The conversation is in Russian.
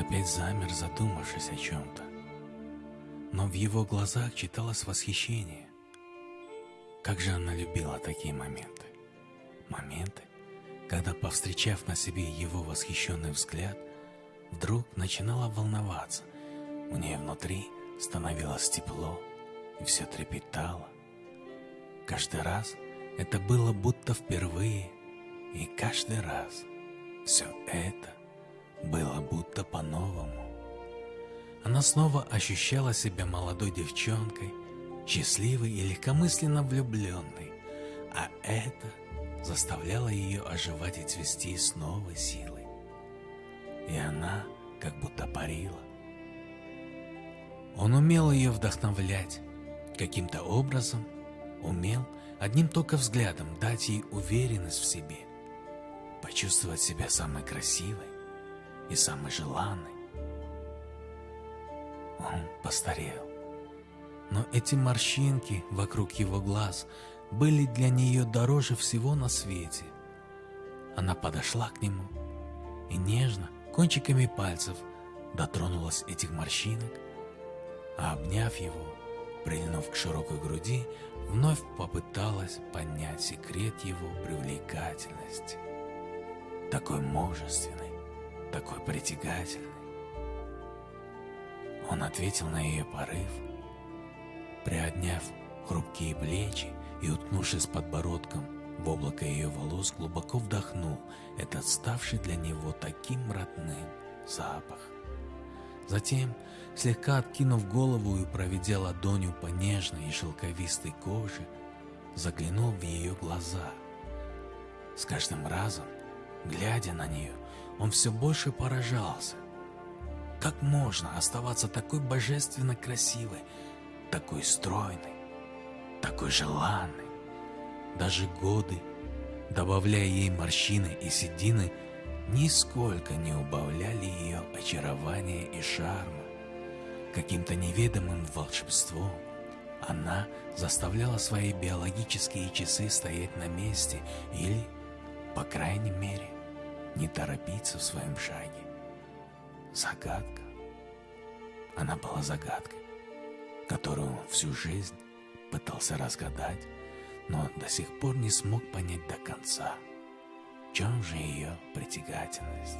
опять замер, задумавшись о чем-то. Но в его глазах читалось восхищение. Как же она любила такие моменты. Моменты, когда, повстречав на себе его восхищенный взгляд, вдруг начинала волноваться. У нее внутри становилось тепло, и все трепетало. Каждый раз это было будто впервые, и каждый раз все это было будто по-новому. Она снова ощущала себя молодой девчонкой, счастливой и легкомысленно влюбленной, а это заставляло ее оживать и цвести с новой силой. И она как будто парила. Он умел ее вдохновлять, каким-то образом умел одним только взглядом дать ей уверенность в себе, почувствовать себя самой красивой и самой желанной. Он постарел, но эти морщинки вокруг его глаз были для нее дороже всего на свете. Она подошла к нему и нежно, кончиками пальцев, дотронулась этих морщинок, а обняв его, прильнув к широкой груди, вновь попыталась понять секрет его привлекательности. Такой мужественный, такой притягательный. Он ответил на ее порыв, приодняв хрупкие плечи и, уткнувшись подбородком в облако ее волос, глубоко вдохнул этот ставший для него таким родным запах. Затем, слегка откинув голову и проведя ладонью по нежной и шелковистой коже, заглянул в ее глаза. С каждым разом, глядя на нее, он все больше поражался. Как можно оставаться такой божественно красивой, такой стройной, такой желанной? Даже годы, добавляя ей морщины и седины, нисколько не убавляли ее очарования и шарма. Каким-то неведомым волшебством она заставляла свои биологические часы стоять на месте или, по крайней мере, не торопиться в своем шаге. Загадка. Она была загадкой, которую он всю жизнь пытался разгадать, но до сих пор не смог понять до конца – в чем же ее притягательность?